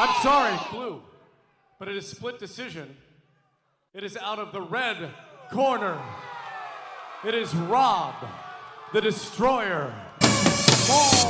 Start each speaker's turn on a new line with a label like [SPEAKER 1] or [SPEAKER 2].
[SPEAKER 1] I'm oh! Sorry, blue. But it is split decision. It is out of the red corner. It is Rob, the Destroyer. Ball.